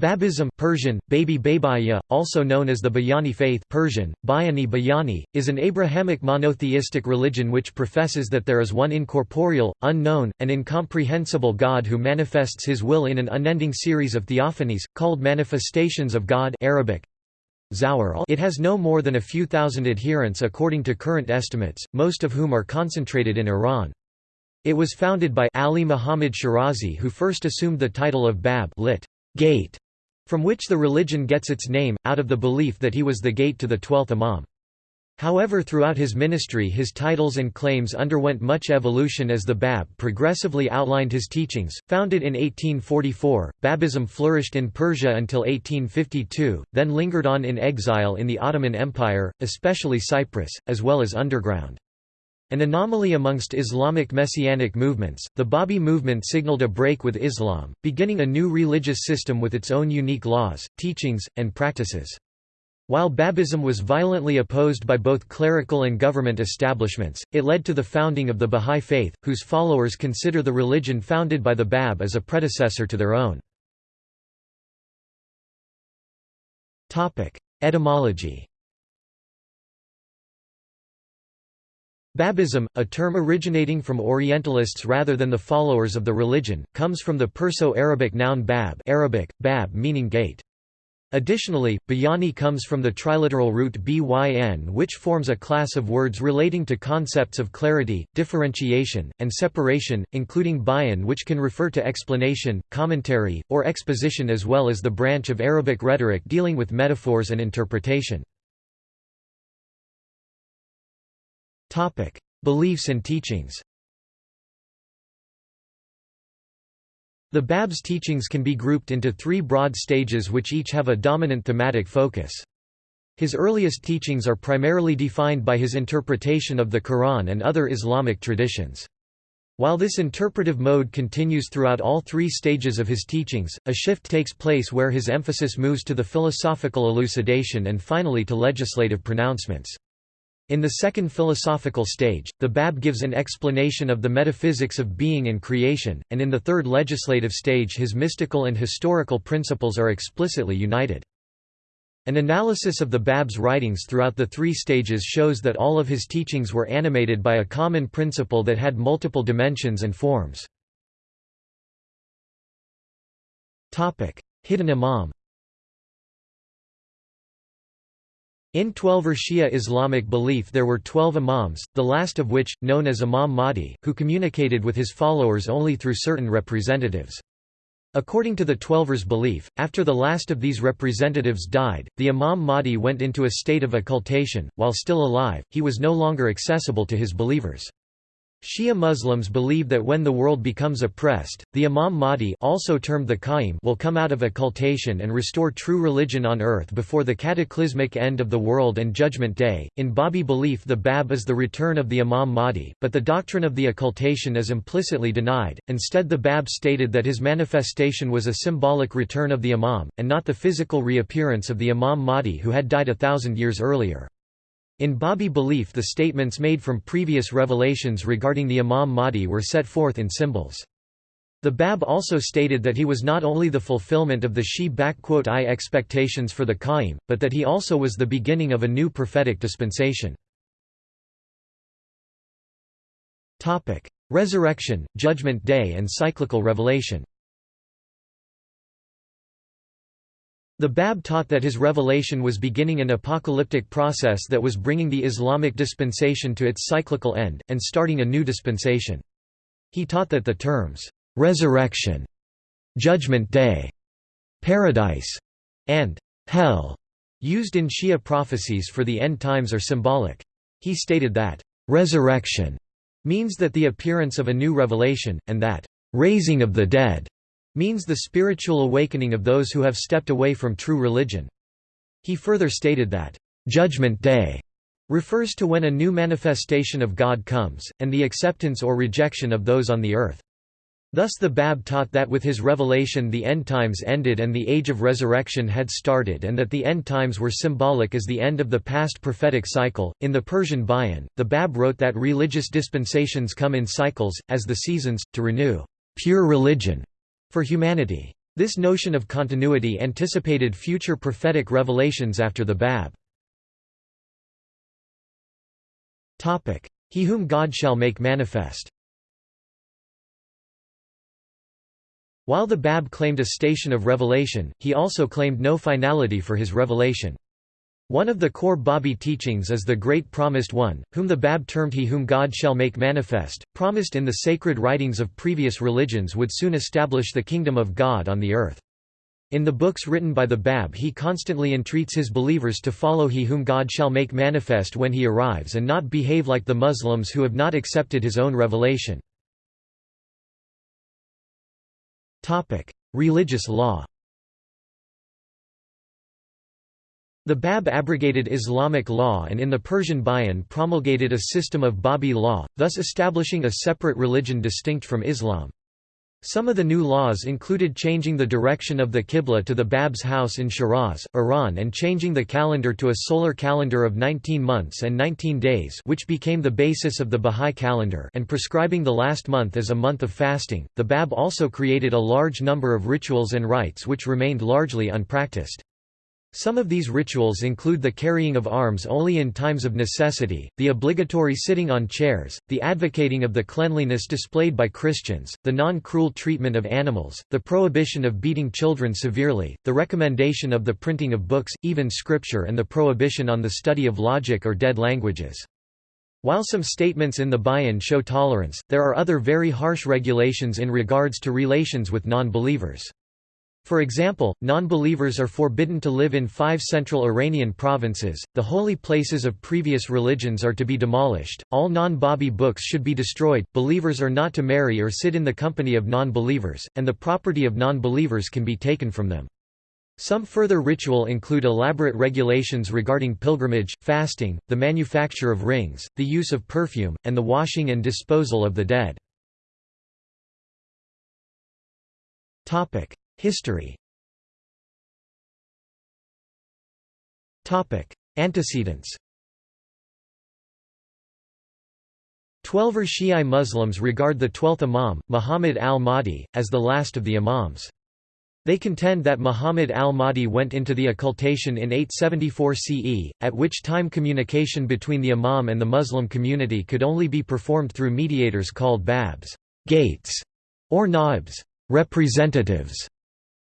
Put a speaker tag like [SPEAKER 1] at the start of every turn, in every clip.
[SPEAKER 1] Babism Persian, Baby Babaya, also known as the Bayani faith Persian, Bayani Bayani, is an Abrahamic monotheistic religion which professes that there is one incorporeal, unknown, and incomprehensible God who manifests his will in an unending series of theophanies, called manifestations of God Arabic. It has no more than a few thousand adherents according to current estimates, most of whom are concentrated in Iran. It was founded by Ali Muhammad Shirazi who first assumed the title of Bab lit. Gate from which the religion gets its name, out of the belief that he was the gate to the twelfth Imam. However throughout his ministry his titles and claims underwent much evolution as the Bab progressively outlined his teachings. Founded in 1844, Babism flourished in Persia until 1852, then lingered on in exile in the Ottoman Empire, especially Cyprus, as well as underground. An anomaly amongst Islamic messianic movements, the Babi movement signaled a break with Islam, beginning a new religious system with its own unique laws, teachings, and practices. While Babism was violently opposed by both clerical and government establishments, it led to the founding of the Bahá'í Faith, whose followers consider the religion founded by the Bab as a predecessor to their own. Etymology Babism, a term originating from Orientalists rather than the followers of the religion, comes from the Perso-Arabic noun bab Arabic, bab meaning gate. Additionally, bayani comes from the triliteral root byn which forms a class of words relating to concepts of clarity, differentiation, and separation, including bayan which can refer to explanation, commentary, or exposition as well as the branch of Arabic rhetoric dealing with metaphors and interpretation. Topic: Beliefs and teachings. The Bab's teachings can be grouped into three broad stages which each have a dominant thematic focus. His earliest teachings are primarily defined by his interpretation of the Quran and other Islamic traditions. While this interpretive mode continues throughout all three stages of his teachings, a shift takes place where his emphasis moves to the philosophical elucidation and finally to legislative pronouncements. In the second philosophical stage, the Bab gives an explanation of the metaphysics of being and creation, and in the third legislative stage his mystical and historical principles are explicitly united. An analysis of the Bab's writings throughout the three stages shows that all of his teachings were animated by a common principle that had multiple dimensions and forms. Hidden Imam In Twelver Shia Islamic belief there were twelve imams, the last of which, known as Imam Mahdi, who communicated with his followers only through certain representatives. According to the Twelvers' belief, after the last of these representatives died, the Imam Mahdi went into a state of occultation, while still alive, he was no longer accessible to his believers. Shia Muslims believe that when the world becomes oppressed, the Imam Mahdi also termed the Qaim will come out of occultation and restore true religion on earth before the cataclysmic end of the world and Judgment Day. In Babi belief the Bab is the return of the Imam Mahdi, but the doctrine of the occultation is implicitly denied. Instead the Bab stated that his manifestation was a symbolic return of the Imam, and not the physical reappearance of the Imam Mahdi who had died a thousand years earlier. In Babi belief the statements made from previous revelations regarding the Imam Mahdi were set forth in symbols. The Bab also stated that he was not only the fulfillment of the Shi-I expectations for the Qaim, but that he also was the beginning of a new prophetic dispensation. Resurrection, Judgment Day and cyclical revelation The Bab taught that his revelation was beginning an apocalyptic process that was bringing the Islamic dispensation to its cyclical end, and starting a new dispensation. He taught that the terms, "'resurrection", "'judgment day", "'paradise", and "'hell' used in Shia prophecies for the end times are symbolic. He stated that, "'resurrection' means that the appearance of a new revelation, and that, "'raising of the dead' means the spiritual awakening of those who have stepped away from true religion. He further stated that, "...judgment day." refers to when a new manifestation of God comes, and the acceptance or rejection of those on the earth. Thus the Bab taught that with his revelation the end times ended and the age of resurrection had started and that the end times were symbolic as the end of the past prophetic cycle. In the Persian Bayan, the Bab wrote that religious dispensations come in cycles, as the seasons, to renew pure religion for humanity. This notion of continuity anticipated future prophetic revelations after the Bab. He whom God shall make manifest While the Bab claimed a station of revelation, he also claimed no finality for his revelation. One of the core Babi teachings is the Great Promised One, whom the Bab termed He whom God shall make manifest, promised in the sacred writings of previous religions would soon establish the kingdom of God on the earth. In the books written by the Bab he constantly entreats his believers to follow He whom God shall make manifest when he arrives and not behave like the Muslims who have not accepted his own revelation. Religious law The Bab abrogated Islamic law and in the Persian Bayan promulgated a system of Babi law, thus establishing a separate religion distinct from Islam. Some of the new laws included changing the direction of the Qibla to the Bab's house in Shiraz, Iran and changing the calendar to a solar calendar of 19 months and 19 days which became the basis of the Bahá'í calendar and prescribing the last month as a month of fasting. The Bab also created a large number of rituals and rites which remained largely unpracticed. Some of these rituals include the carrying of arms only in times of necessity, the obligatory sitting on chairs, the advocating of the cleanliness displayed by Christians, the non-cruel treatment of animals, the prohibition of beating children severely, the recommendation of the printing of books, even scripture and the prohibition on the study of logic or dead languages. While some statements in the Bayan show tolerance, there are other very harsh regulations in regards to relations with non-believers. For example, non-believers are forbidden to live in five central Iranian provinces, the holy places of previous religions are to be demolished, all non-Babi books should be destroyed, believers are not to marry or sit in the company of non-believers, and the property of non-believers can be taken from them. Some further ritual include elaborate regulations regarding pilgrimage, fasting, the manufacture of rings, the use of perfume, and the washing and disposal of the dead. History Antecedents Twelver Shi'i Muslims regard the twelfth Imam, Muhammad al-Mahdi, as the last of the Imams. They contend that Muhammad al-Mahdi went into the occultation in 874 CE, at which time communication between the Imam and the Muslim community could only be performed through mediators called babs gates", or naibs representatives".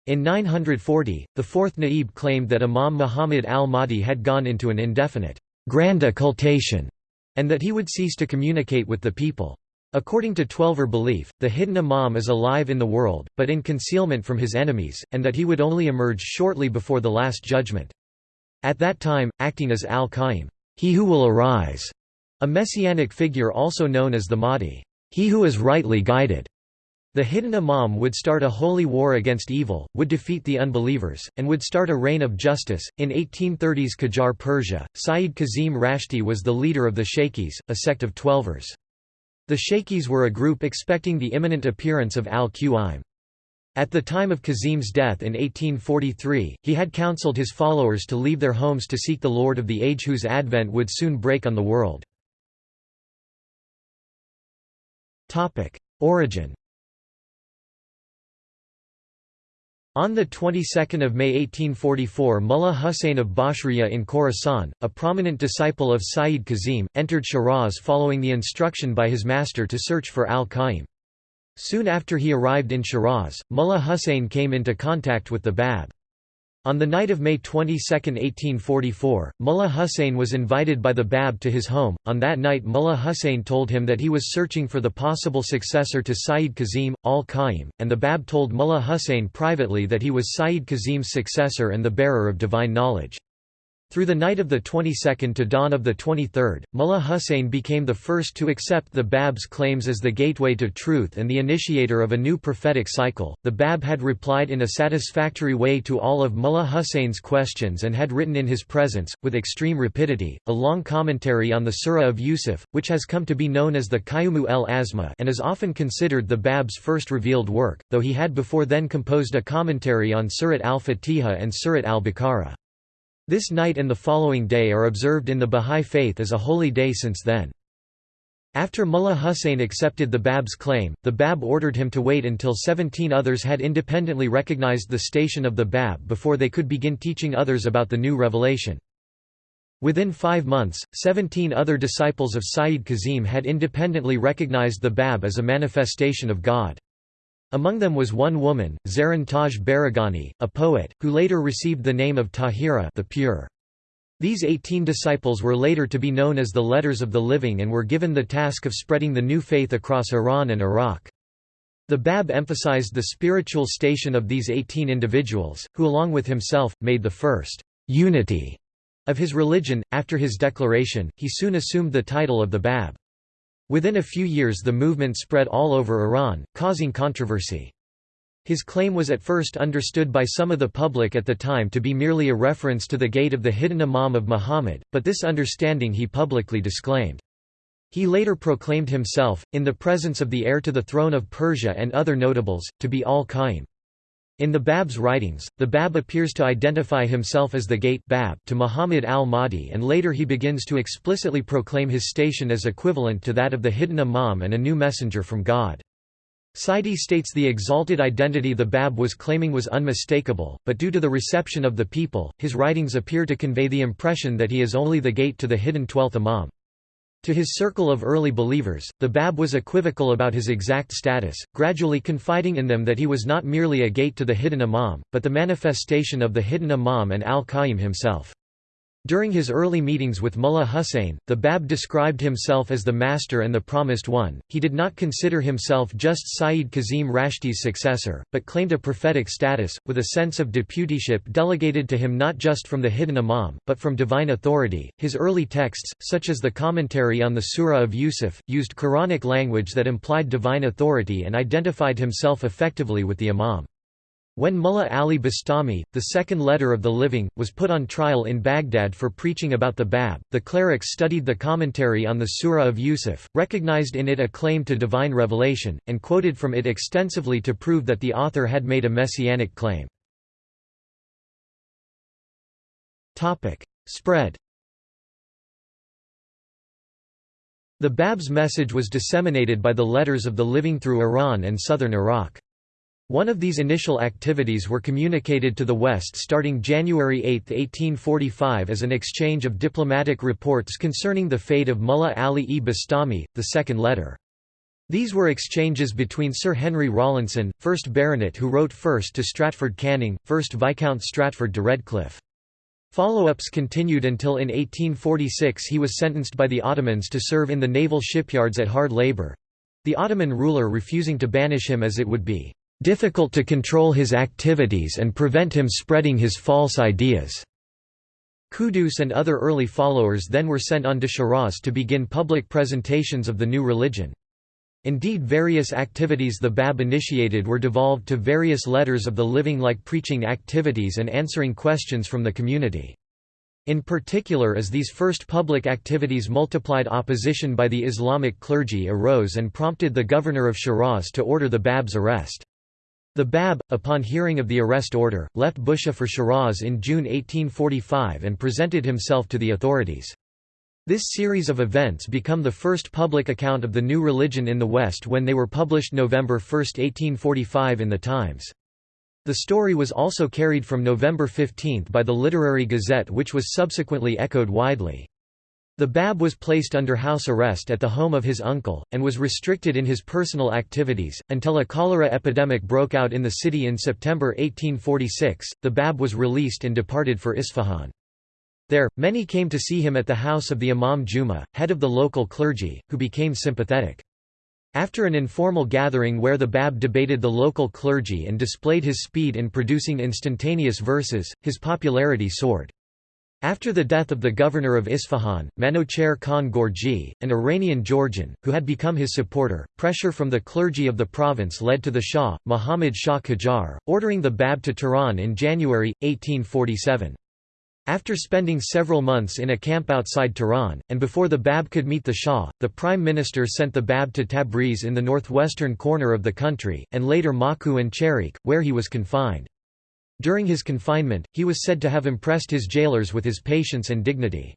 [SPEAKER 1] In 940, the fourth Naib claimed that Imam Muhammad al-Mahdi had gone into an indefinite, grand occultation, and that he would cease to communicate with the people. According to Twelver belief, the hidden Imam is alive in the world, but in concealment from his enemies, and that he would only emerge shortly before the Last Judgment. At that time, acting as al-Qaim, he who will arise, a messianic figure also known as the Mahdi, he who is rightly guided. The hidden Imam would start a holy war against evil, would defeat the unbelievers, and would start a reign of justice. In 1830s Qajar Persia, Sayyid Kazim Rashti was the leader of the Shaykhis, a sect of Twelvers. The Shaykhis were a group expecting the imminent appearance of al-Qaim. At the time of Kazim's death in 1843, he had counseled his followers to leave their homes to seek the Lord of the Age whose advent would soon break on the world. Origin On the 22nd of May 1844 Mullah Husayn of Bashriya in Khorasan, a prominent disciple of Sayyid Kazim, entered Shiraz following the instruction by his master to search for al-Qaim. Soon after he arrived in Shiraz, Mullah Husayn came into contact with the Bab. On the night of May 22, 1844, Mullah Hussein was invited by the Bab to his home. On that night, Mullah Hussein told him that he was searching for the possible successor to Sayyid Kazim, al Qaim, and the Bab told Mullah Hussein privately that he was Sayyid Kazim's successor and the bearer of divine knowledge. Through the night of the 22nd to dawn of the 23rd, Mullah Hussein became the first to accept the Bab's claims as the gateway to truth and the initiator of a new prophetic cycle. The Bab had replied in a satisfactory way to all of Mullah Hussein's questions and had written in his presence, with extreme rapidity, a long commentary on the Surah of Yusuf, which has come to be known as the Qayyumu el Azma and is often considered the Bab's first revealed work, though he had before then composed a commentary on Surat al-Fatiha and Surat al-Baqarah. This night and the following day are observed in the Bahá'í Faith as a holy day since then. After Mullah Hussein accepted the Bab's claim, the Bab ordered him to wait until 17 others had independently recognized the station of the Bab before they could begin teaching others about the new revelation. Within five months, 17 other disciples of Sayyid Kazim had independently recognized the Bab as a manifestation of God. Among them was one woman, Zaran Taj Baragani, a poet, who later received the name of Tahira the pure. These 18 disciples were later to be known as the Letters of the Living and were given the task of spreading the new faith across Iran and Iraq. The Bab emphasized the spiritual station of these 18 individuals, who along with himself, made the first unity of his religion. After his declaration, he soon assumed the title of the Bab. Within a few years the movement spread all over Iran, causing controversy. His claim was at first understood by some of the public at the time to be merely a reference to the gate of the hidden Imam of Muhammad, but this understanding he publicly disclaimed. He later proclaimed himself, in the presence of the heir to the throne of Persia and other notables, to be al-Qaim. In the Bab's writings, the Bab appears to identify himself as the gate Bab to Muhammad al-Mahdi and later he begins to explicitly proclaim his station as equivalent to that of the hidden Imam and a new messenger from God. Saiedi states the exalted identity the Bab was claiming was unmistakable, but due to the reception of the people, his writings appear to convey the impression that he is only the gate to the hidden twelfth Imam. To his circle of early believers, the Bab was equivocal about his exact status, gradually confiding in them that he was not merely a gate to the hidden Imam, but the manifestation of the hidden Imam and al-Qaim himself. During his early meetings with Mullah Hussein, the Bab described himself as the Master and the Promised One. He did not consider himself just Sayyid Kazim Rashti's successor, but claimed a prophetic status, with a sense of deputyship delegated to him not just from the hidden Imam, but from divine authority. His early texts, such as the commentary on the Surah of Yusuf, used Quranic language that implied divine authority and identified himself effectively with the Imam. When Mullah Ali Bastami, the second letter of the living, was put on trial in Baghdad for preaching about the Bab, the clerics studied the commentary on the Surah of Yusuf, recognized in it a claim to divine revelation, and quoted from it extensively to prove that the author had made a messianic claim. Spread The Bab's message was disseminated by the Letters of the Living through Iran and southern Iraq. One of these initial activities were communicated to the West starting January 8, 1845 as an exchange of diplomatic reports concerning the fate of Mullah Ali e Bastami, the second letter. These were exchanges between Sir Henry Rawlinson, 1st Baronet who wrote first to Stratford Canning, 1st Viscount Stratford de Redcliffe. Follow-ups continued until in 1846 he was sentenced by the Ottomans to serve in the naval shipyards at hard labour—the Ottoman ruler refusing to banish him as it would be difficult to control his activities and prevent him spreading his false ideas. Quddus and other early followers then were sent on to Shiraz to begin public presentations of the new religion. Indeed various activities the Bab initiated were devolved to various letters of the living like preaching activities and answering questions from the community. In particular as these first public activities multiplied opposition by the Islamic clergy arose and prompted the governor of Shiraz to order the Bab's arrest. The Bab, upon hearing of the arrest order, left Bushehr for Shiraz in June 1845 and presented himself to the authorities. This series of events become the first public account of the new religion in the West when they were published November 1, 1845 in the Times. The story was also carried from November 15 by the Literary Gazette which was subsequently echoed widely. The Bab was placed under house arrest at the home of his uncle, and was restricted in his personal activities, until a cholera epidemic broke out in the city in September 1846. The Bab was released and departed for Isfahan. There, many came to see him at the house of the Imam Juma, head of the local clergy, who became sympathetic. After an informal gathering where the Bab debated the local clergy and displayed his speed in producing instantaneous verses, his popularity soared. After the death of the governor of Isfahan, Manouchehr Khan Gorji, an Iranian Georgian, who had become his supporter, pressure from the clergy of the province led to the Shah, Muhammad Shah Qajar, ordering the Bab to Tehran in January, 1847. After spending several months in a camp outside Tehran, and before the Bab could meet the Shah, the Prime Minister sent the Bab to Tabriz in the northwestern corner of the country, and later Maku and Chehriq, where he was confined. During his confinement, he was said to have impressed his jailers with his patience and dignity.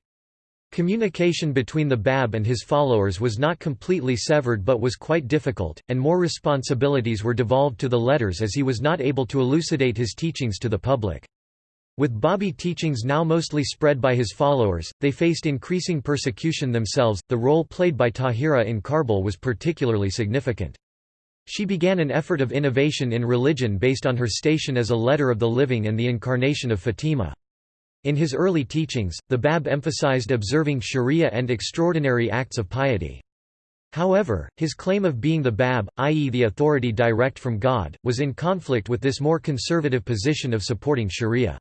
[SPEAKER 1] Communication between the Bab and his followers was not completely severed but was quite difficult, and more responsibilities were devolved to the letters as he was not able to elucidate his teachings to the public. With Babi teachings now mostly spread by his followers, they faced increasing persecution themselves. The role played by Tahira in Karbala was particularly significant. She began an effort of innovation in religion based on her station as a letter of the living and the incarnation of Fatima. In his early teachings, the Bab emphasized observing sharia and extraordinary acts of piety. However, his claim of being the Bab, i.e. the authority direct from God, was in conflict with this more conservative position of supporting sharia.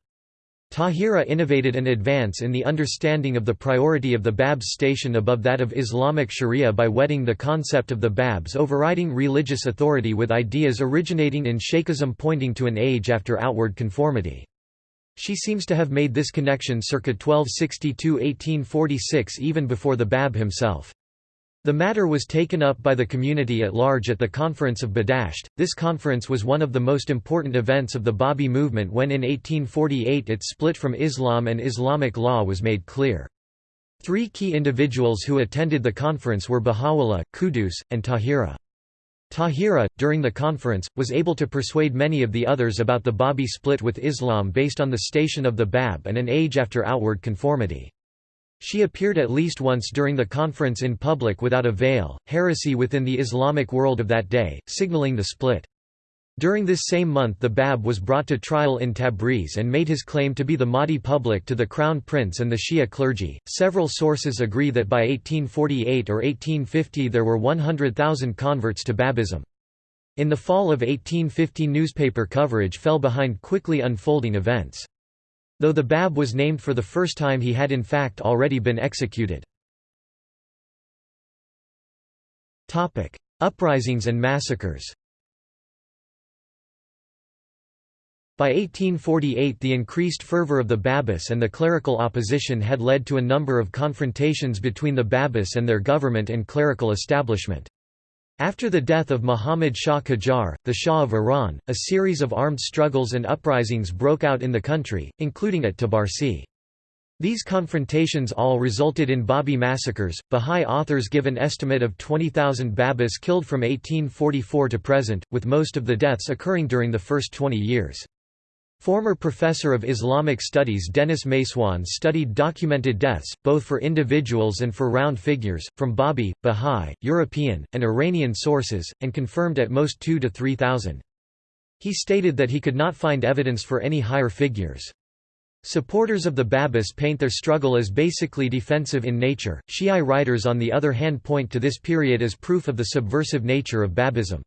[SPEAKER 1] Tahira innovated an advance in the understanding of the priority of the Bab's station above that of Islamic Sharia by wedding the concept of the Bab's overriding religious authority with ideas originating in Shaykhism pointing to an age after outward conformity. She seems to have made this connection circa 1262–1846 even before the Bab himself. The matter was taken up by the community at large at the Conference of Badasht. This conference was one of the most important events of the Babi movement when in 1848 its split from Islam and Islamic law was made clear. Three key individuals who attended the conference were Baha'u'llah, Quddus, and Tahira. Tahira, during the conference, was able to persuade many of the others about the Babi split with Islam based on the station of the Bab and an age after outward conformity. She appeared at least once during the conference in public without a veil, heresy within the Islamic world of that day, signaling the split. During this same month the Bab was brought to trial in Tabriz and made his claim to be the Mahdi public to the crown prince and the Shia clergy. Several sources agree that by 1848 or 1850 there were 100,000 converts to Babism. In the fall of 1850 newspaper coverage fell behind quickly unfolding events. Though the Bab was named for the first time he had in fact already been executed. Uprisings and massacres By 1848 the increased fervor of the Babis and the clerical opposition had led to a number of confrontations between the Babis and their government and clerical establishment. After the death of Muhammad Shah Qajar, the Shah of Iran, a series of armed struggles and uprisings broke out in the country, including at Tabarsi. These confrontations all resulted in Babi massacres. Bahá'í authors give an estimate of 20,000 Babis killed from 1844 to present, with most of the deaths occurring during the first 20 years. Former professor of Islamic studies Denis MacEoin studied documented deaths, both for individuals and for round figures, from Babi, Bahá'í, European, and Iranian sources, and confirmed at most 2 to 3,000. He stated that he could not find evidence for any higher figures. Supporters of the Babis paint their struggle as basically defensive in nature. Shi'i writers on the other hand point to this period as proof of the subversive nature of Babism.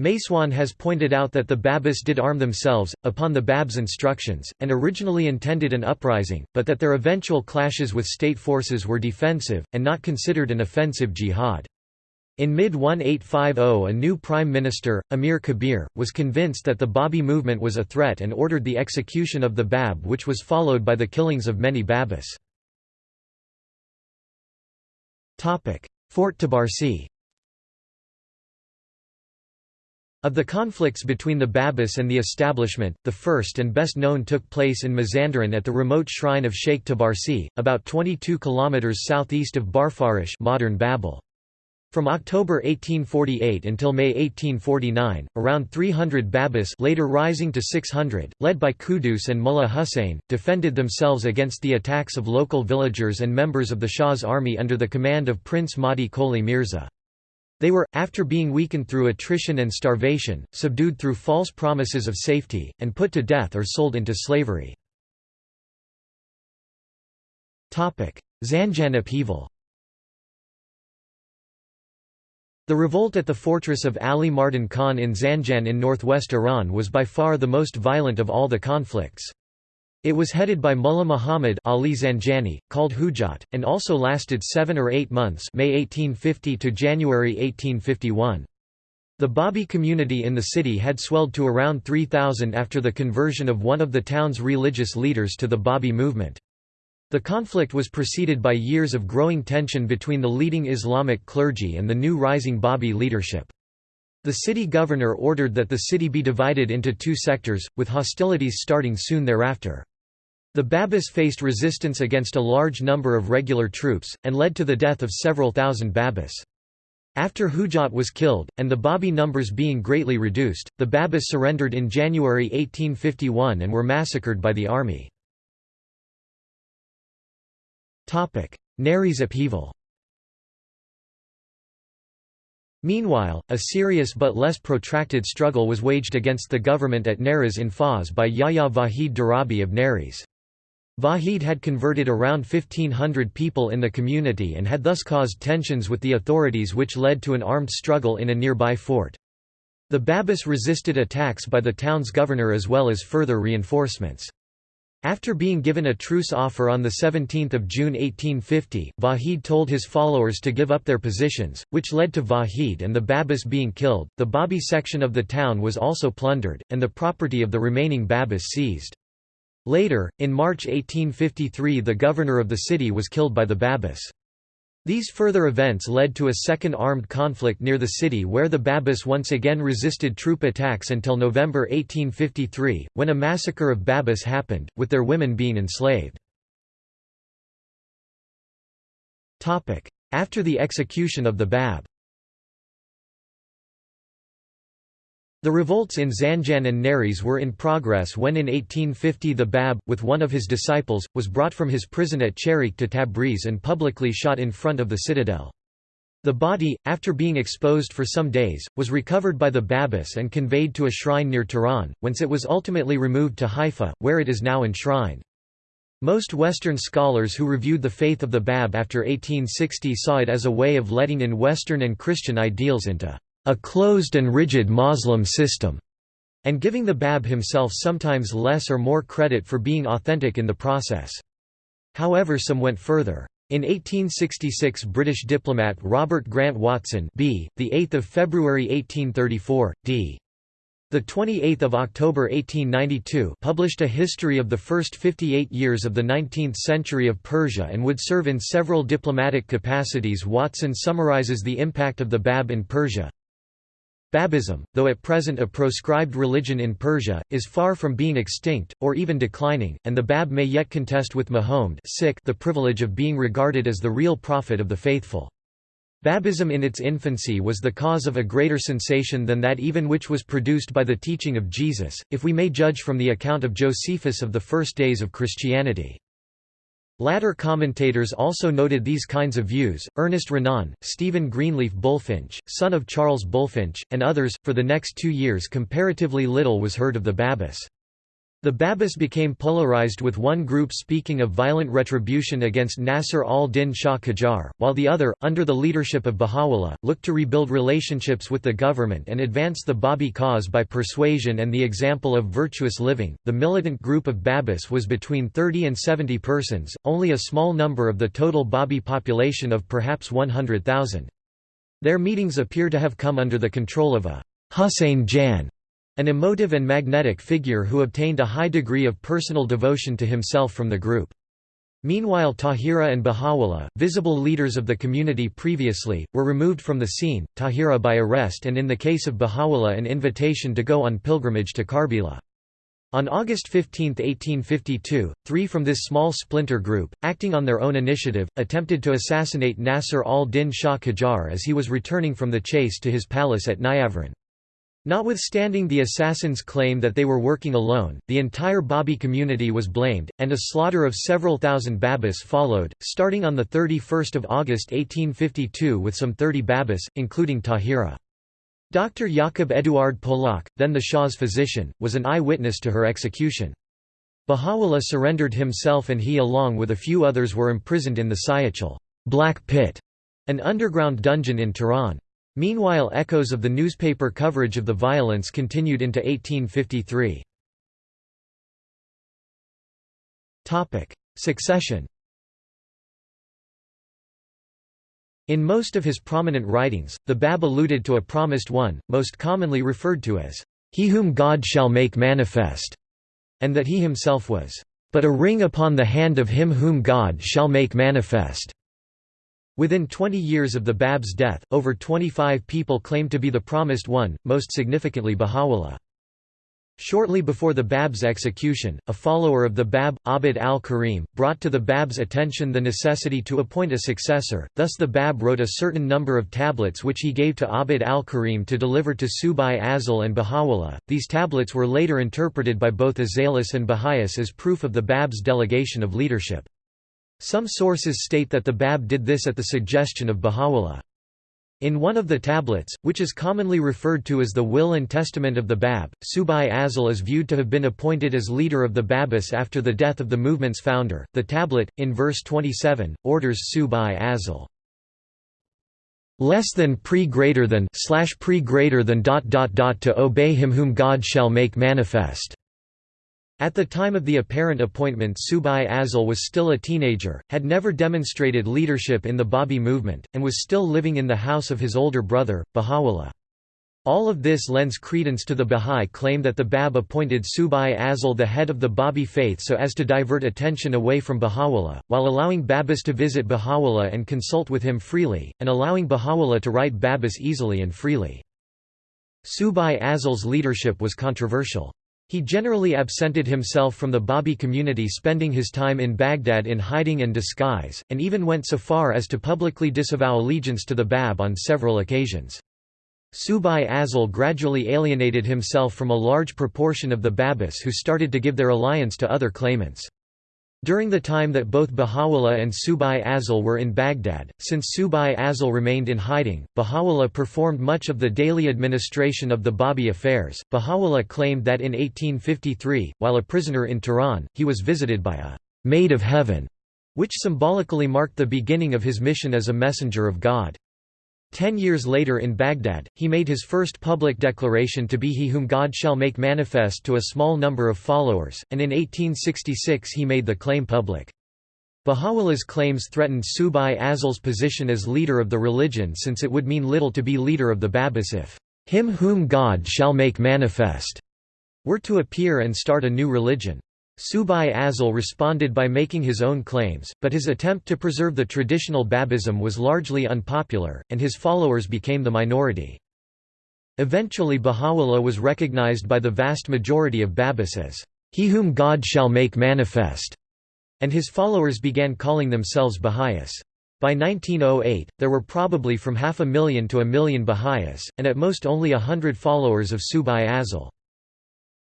[SPEAKER 1] MacEoin has pointed out that the Babis did arm themselves, upon the Bab's instructions, and originally intended an uprising, but that their eventual clashes with state forces were defensive, and not considered an offensive jihad. In mid-1850 a new prime minister, Amir Kabir, was convinced that the Babi movement was a threat and ordered the execution of the Bab which was followed by the killings of many Babis. Fort Tabarsi Of the conflicts between the Babis and the establishment, the first and best known took place in Mazandaran at the remote shrine of Sheikh Tabarsi, about 22 km southeast of Barfurush modern Babol. From October 1848 until May 1849, around 300 Babis later rising to 600, led by Quddus and Mullah Hussein, defended themselves against the attacks of local villagers and members of the Shah's army under the command of Prince Mahdi Qoli Mirza. They were, after being weakened through attrition and starvation, subdued through false promises of safety, and put to death or sold into slavery. Zanjan upheaval The revolt at the fortress of Ali Mardan Khan in Zanjan in northwest Iran was by far the most violent of all the conflicts. It was headed by Mullah Muhammad Ali Zanjani, called Hujjat, and also lasted seven or eight months May 1850 to January 1851. The Babi community in the city had swelled to around 3,000 after the conversion of one of the town's religious leaders to the Babi movement. The conflict was preceded by years of growing tension between the leading Islamic clergy and the new rising Babi leadership. The city governor ordered that the city be divided into two sectors, with hostilities starting soon thereafter. The Babis faced resistance against a large number of regular troops, and led to the death of several thousand Babis. After Hujjat was killed, and the Babi numbers being greatly reduced, the Babis surrendered in January 1851 and were massacred by the army. Nayriz upheaval Meanwhile, a serious but less protracted struggle was waged against the government at Nayriz in Fars by Yahya Vahid Darabi of Nayriz. Vahid had converted around 1500 people in the community and had thus caused tensions with the authorities which led to an armed struggle in a nearby fort. The Babis resisted attacks by the town's governor as well as further reinforcements. After being given a truce offer on 17 June 1850, Vahid told his followers to give up their positions, which led to Vahid and the Babis being killed. The Babi section of the town was also plundered, and the property of the remaining Babis seized. Later, in March 1853 the governor of the city was killed by the Babis. These further events led to a second armed conflict near the city where the Babis once again resisted troop attacks until November 1853, when a massacre of Babis happened, with their women being enslaved. After the execution of the Bab The revolts in Zanjan and Nayriz were in progress when in 1850 the Bab, with one of his disciples, was brought from his prison at Chehriq to Tabriz and publicly shot in front of the citadel. The body, after being exposed for some days, was recovered by the Babis and conveyed to a shrine near Tehran, whence it was ultimately removed to Haifa, where it is now enshrined. Most Western scholars who reviewed the faith of the Bab after 1860 saw it as a way of letting in Western and Christian ideals into a closed and rigid Moslem system, and giving the Bab himself sometimes less or more credit for being authentic in the process. However some went further. In 1866 British diplomat Robert Grant Watson b. 8 February 1834, d. The 28th of October 1892 published a history of the first 58 years of the 19th century of Persia and would serve in several diplomatic capacities Watson summarizes the impact of the Bab in Persia Babism, though at present a proscribed religion in Persia, is far from being extinct, or even declining, and the Bab may yet contest with Mahomed the privilege of being regarded as the real prophet of the faithful. Babism in its infancy was the cause of a greater sensation than that even which was produced by the teaching of Jesus, if we may judge from the account of Josephus of the first days of Christianity. Latter commentators also noted these kinds of views, Ernest Renan, Stephen Greenleaf Bulfinch, son of Charles Bulfinch, and others. For the next two years comparatively little was heard of the Babis. The Babis became polarized with one group speaking of violent retribution against Nasr al-Din Shah Qajar, while the other, under the leadership of Baha'u'llah, looked to rebuild relationships with the government and advance the Babi cause by persuasion and the example of virtuous living. The militant group of Babis was between 30 and 70 persons, only a small number of the total Babi population of perhaps 100,000. Their meetings appear to have come under the control of a Hussein Jan an emotive and magnetic figure who obtained a high degree of personal devotion to himself from the group. Meanwhile Tahira and Baha'u'llah, visible leaders of the community previously, were removed from the scene, Tahira by arrest and in the case of Baha'u'llah an invitation to go on pilgrimage to Karbala. On August 15, 1852, three from this small splinter group, acting on their own initiative, attempted to assassinate Nasr al-Din Shah Qajar as he was returning from the chase to his palace at Niavaran. Notwithstanding the assassins' claim that they were working alone, the entire Babi community was blamed, and a slaughter of several thousand Babis followed, starting on 31 August 1852 with some 30 Babis, including Tahira. Dr. Jakob Eduard Polak, then the Shah's physician, was an eye-witness to her execution. Baha'u'llah surrendered himself and he along with a few others were imprisoned in the Siyah-Chal Black Pit, an underground dungeon in Tehran. Meanwhile echoes of the newspaper coverage of the violence continued into 1853. Succession In most of his prominent writings, the Bab alluded to a promised one, most commonly referred to as, "...he whom God shall make manifest", and that he himself was, "...but a ring upon the hand of him whom God shall make manifest." Within 20 years of the Bab's death, over 25 people claimed to be the Promised One, most significantly Baha'u'llah. Shortly before the Bab's execution, a follower of the Bab, Abd al-Karim, brought to the Bab's attention the necessity to appoint a successor, thus the Bab wrote a certain number of tablets which he gave to Abd al-Karim to deliver to Subhi Azal and Baha'u'llah. These tablets were later interpreted by both Azalis and Baha'is as proof of the Bab's delegation of leadership. Some sources state that the Bab did this at the suggestion of Baha'u'llah. In one of the tablets, which is commonly referred to as the Will and Testament of the Bab, Subhi Azal is viewed to have been appointed as leader of the Babis after the death of the movement's founder. The tablet, in verse 27, orders Subhi Azal less than pre greater than slash pre greater than dot dot dot to obey him whom God shall make manifest. At the time of the apparent appointment Subhi Azal was still a teenager, had never demonstrated leadership in the Babi movement, and was still living in the house of his older brother, Baha'u'llah. All of this lends credence to the Bahá'í claim that the Bab appointed Subhi Azal the head of the Babi faith so as to divert attention away from Baha'u'llah, while allowing Babis to visit Baha'u'llah and consult with him freely, and allowing Baha'u'llah to write Babis easily and freely. Subhi Azal's leadership was controversial. He generally absented himself from the Babi community spending his time in Baghdad in hiding and disguise, and even went so far as to publicly disavow allegiance to the Bab on several occasions. Subhi Azal gradually alienated himself from a large proportion of the Babis who started to give their alliance to other claimants. During the time that both Baha'u'llah and Subhi Azal were in Baghdad, since Subhi Azal remained in hiding, Baha'u'llah performed much of the daily administration of the Babi affairs. Baha'u'llah claimed that in 1853, while a prisoner in Tehran, he was visited by a maid of heaven, which symbolically marked the beginning of his mission as a messenger of God. Ten years later in Baghdad, he made his first public declaration to be he whom God shall make manifest to a small number of followers, and in 1866 he made the claim public. Baha'u'llah's claims threatened Subhi Azal's position as leader of the religion since it would mean little to be leader of the Babis if him whom God shall make manifest were to appear and start a new religion. Subhi Azal responded by making his own claims, but his attempt to preserve the traditional Babism was largely unpopular, and his followers became the minority. Eventually Baha'u'llah was recognized by the vast majority of Babis as, "...he whom God shall make manifest", and his followers began calling themselves Baha'is. By 1908, there were probably from half a million to a million Baha'is, and at most only a hundred followers of Subhi Azal.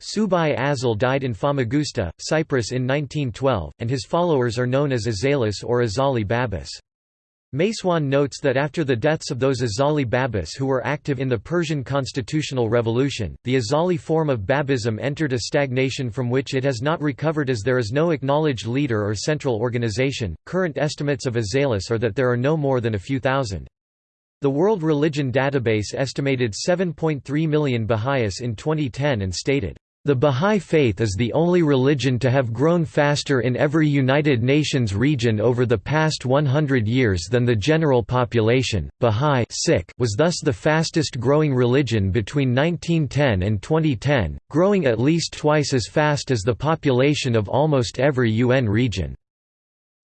[SPEAKER 1] Subhi Azal died in Famagusta, Cyprus in 1912, and his followers are known as Azalis or Azali Babis. MacEoin notes that after the deaths of those Azali Babis who were active in the Persian constitutional revolution, the Azali form of Babism entered a stagnation from which it has not recovered as there is no acknowledged leader or central organization. Current estimates of Azalis are that there are no more than a few thousand. The World Religion Database estimated 7.3 million Baha'is in 2010 and stated, the Bahá'í Faith is the only religion to have grown faster in every United Nations region over the past 100 years than the general population. Bahá'í was thus the fastest growing religion between 1910 and 2010, growing at least twice as fast as the population of almost every UN region.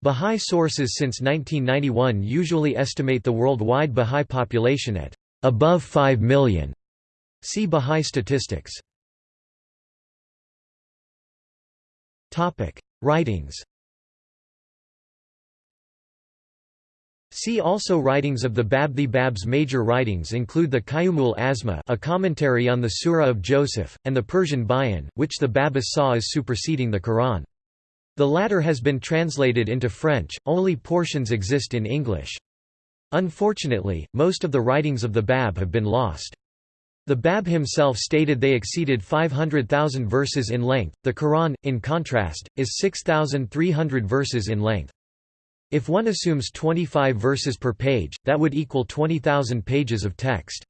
[SPEAKER 1] Bahá'í sources since 1991 usually estimate the worldwide Bahá'í population at above 5 million. See Bahá'í statistics. Writings See also Writings of the Bab The Bab's major writings include the Qayyumul Azma a commentary on the Surah of Joseph, and the Persian Bayan, which the Babis saw as superseding the Quran. The latter has been translated into French, only portions exist in English. Unfortunately, most of the writings of the Bab have been lost. The Bab himself stated they exceeded 500,000 verses in length, the Quran, in contrast, is 6,300 verses in length. If one assumes 25 verses per page, that would equal 20,000 pages of text.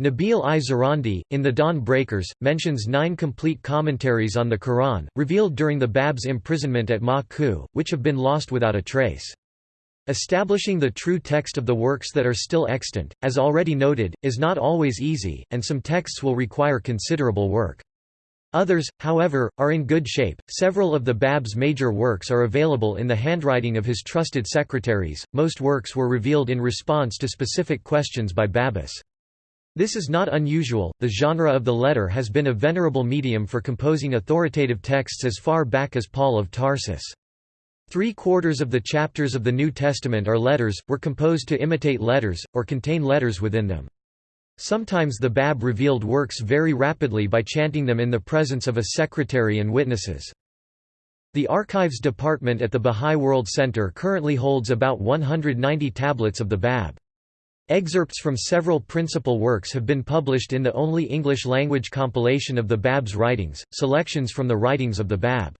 [SPEAKER 1] Nabil I Zarandi, in The Dawn Breakers, mentions nine complete commentaries on the Quran, revealed during the Bab's imprisonment at Ma-Ku, which have been lost without a trace. Establishing the true text of the works that are still extant, as already noted, is not always easy, and some texts will require considerable work. Others, however, are in good shape. Several of the Bab's major works are available in the handwriting of his trusted secretaries. Most works were revealed in response to specific questions by Babis. This is not unusual, the genre of the letter has been a venerable medium for composing authoritative texts as far back as Paul of Tarsus. Three-quarters of the chapters of the New Testament are letters, were composed to imitate letters, or contain letters within them. Sometimes the Bab revealed works very rapidly by chanting them in the presence of a secretary and witnesses. The Archives Department at the Bahá'í World Center currently holds about 190 tablets of the Bab. Excerpts from several principal works have been published in the only English-language compilation of the Bab's writings, selections from the writings of the Bab.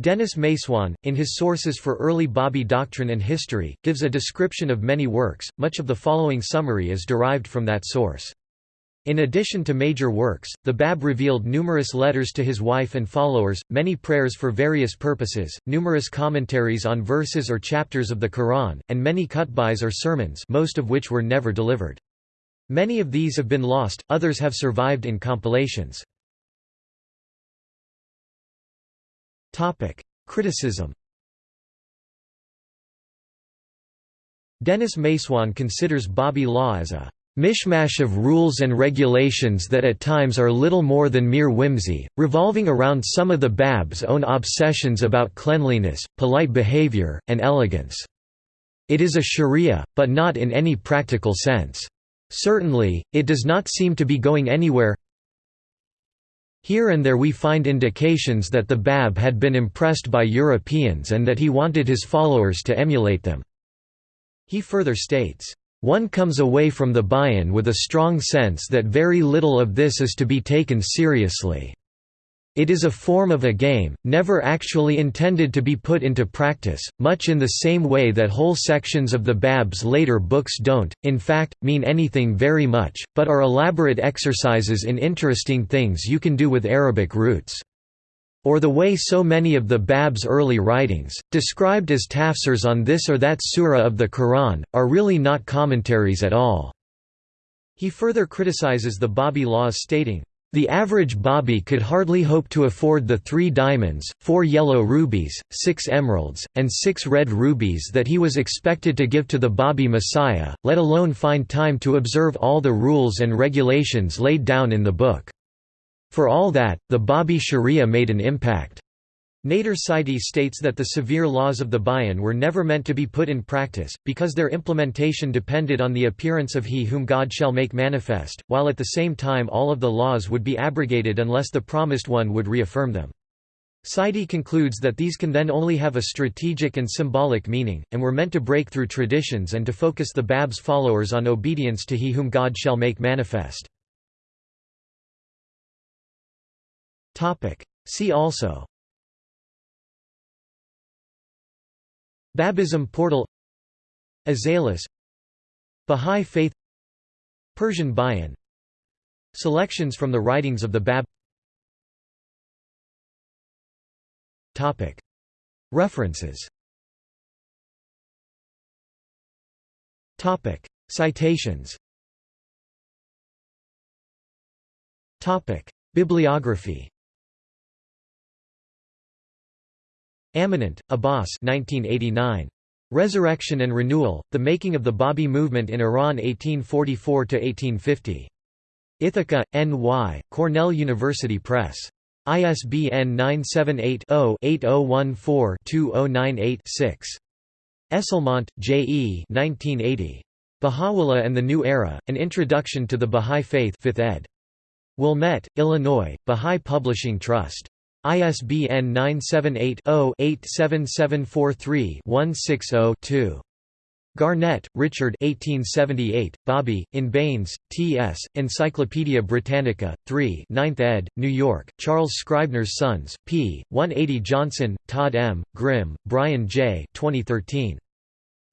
[SPEAKER 1] Denis MacEoin, in his Sources for Early Babi Doctrine and History, gives a description of many works, much of the following summary is derived from that source. In addition to major works, the Bab revealed numerous letters to his wife and followers, many prayers for various purposes, numerous commentaries on verses or chapters of the Quran, and many khutbahs or sermons most of which were never delivered. Many of these have been lost, others have survived in compilations. Criticism Denis MacEoin considers Babi law as a mishmash of rules and regulations that at times are little more than mere whimsy, revolving around some of the Bab's own obsessions about cleanliness, polite behavior, and elegance. It is a sharia, but not in any practical sense. Certainly, it does not seem to be going anywhere here and there we find indications that the Bab had been impressed by Europeans and that he wanted his followers to emulate them. He further states, "...one comes away from the bayan with a strong sense that very little of this is to be taken seriously." It is a form of a game, never actually intended to be put into practice, much in the same way that whole sections of the Bab's later books don't, in fact, mean anything very much, but are elaborate exercises in interesting things you can do with Arabic roots. Or the way so many of the Bab's early writings, described as tafsirs on this or that surah of the Quran, are really not commentaries at all. He further criticizes the Babi laws stating, the average Babi could hardly hope to afford the three diamonds, four yellow rubies, six emeralds, and six red rubies that he was expected to give to the Babi Messiah, let alone find time to observe all the rules and regulations laid down in the book. For all that, the Babi Sharia made an impact. Nader Saiedi states that the severe laws of the Bayan were never meant to be put in practice, because their implementation depended on the appearance of he whom God shall make manifest, while at the same time all of the laws would be abrogated unless the promised one would reaffirm them. Saiedi concludes that these can then only have a strategic and symbolic meaning, and were meant to break through traditions and to focus the Bab's followers on obedience to he whom God shall make manifest. See also Babism portal Azalis Bahá'í Faith Persian Bayan Selections from the writings of the Bab. References. Citations. Bibliography Amanat, Abbas 1989. Resurrection and Renewal, The Making of the Babi Movement in Iran 1844–1850. Ithaca, N.Y., Cornell University Press. ISBN 978-0-8014-2098-6. Esslemont, J. E. 1980. Baha'u'llah and the New Era, An Introduction to the Bahá'í Faith 5th ed. Wilmette, Illinois, Bahá'í Publishing Trust. ISBN 978-0-87743-160-2. Garnett, Richard 1878, Babi, in Baynes, T.S., Encyclopædia Britannica, 3 9th ed., New York, Charles Scribner's Sons, p. 180 Johnson, Todd M., Grim, Brian J. 2013.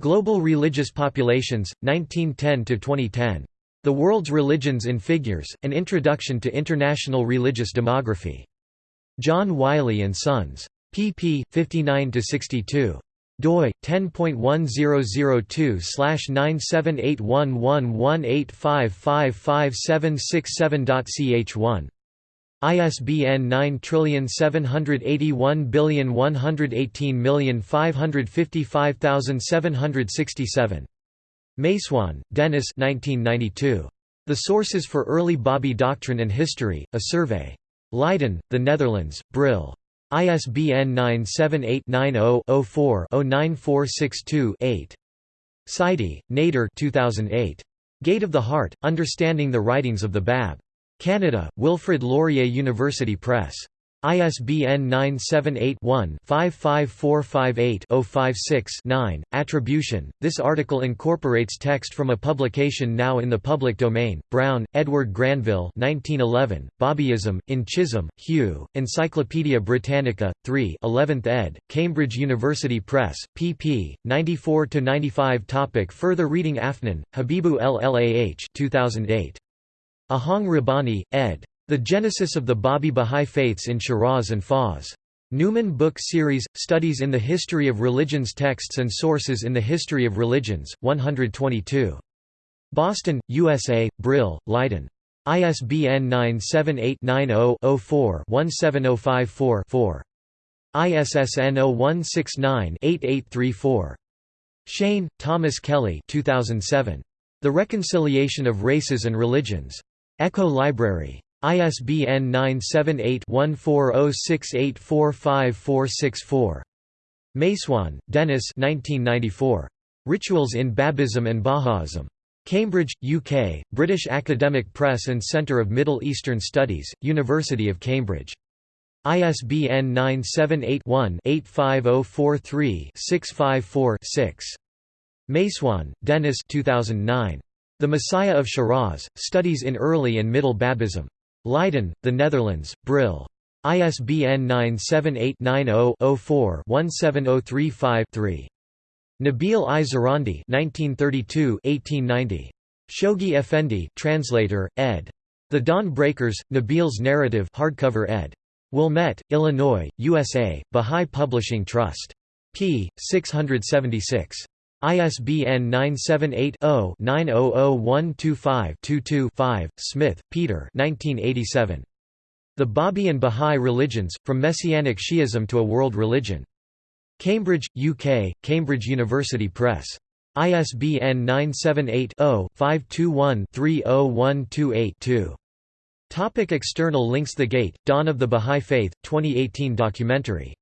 [SPEAKER 1] Global Religious Populations, 1910–2010. The World's Religions in Figures, An Introduction to International Religious Demography. John Wiley and Sons. pp. 59–62 doi 10.1002/9781118555767.ch1 ISBN 9781118555767. MacEoin, Denis. 1992. The Sources for Early Babi Doctrine and History, a Survey. Leiden, The Netherlands, Brill. ISBN 978-90-04-09462-8. Saiedi, Nader 2008. Gate of the Heart, Understanding the Writings of the Bab. Canada, Wilfrid Laurier University Press. ISBN 978-1-55458-056-9. Attribution This article incorporates text from a publication now in the public domain. Browne, Edward Granville 1911, Babism, in Chisholm, Hugh, Encyclopædia Britannica, 3 11th ed., Cambridge University Press, pp. 94–95 Topic Further reading Afnan, Habibu Llah 2008. Ahang Rabbani, ed. The Genesis of the Babi Bahá'í Faiths in Shiraz and Fars. Numen Book Series, Studies in the History of Religions Texts and Sources in the History of Religions, 122. Boston, USA, Brill, Leiden. ISBN 978-90-04-17054-4. ISSN 0169-8834. Cheyne, Thomas Kelly 2007. The Reconciliation of Races and Religions. Echo Library. ISBN 978-1406845464. MacEoin, Denis Rituals in Babism and Baha'ism. Cambridge, UK, British Academic Press and Centre of Middle Eastern Studies, University of Cambridge. ISBN 978-1-85043-654-6. MacEoin, Denis 2009. The Messiah of Shiraz, Studies in Early and Middle Babism. Leiden, The Netherlands, Brill. ISBN 978-90-04-17035-3. Nabil I. Zarandi 1932-1890. Shoghi Effendi translator, ed. The Dawn Breakers, Nabil's Narrative hardcover ed. Wilmette, Illinois, USA, Bahá'í Publishing Trust. p. 676. ISBN 978-0-900125-22-5. Smith, Peter The Babi and Bahá'í Religions, From Messianic Shi'ism to a World Religion. Cambridge, UK, Cambridge University Press. ISBN 978-0-521-30128-2. Topic external links The Gate, Dawn of the Bahá'í Faith, 2018 documentary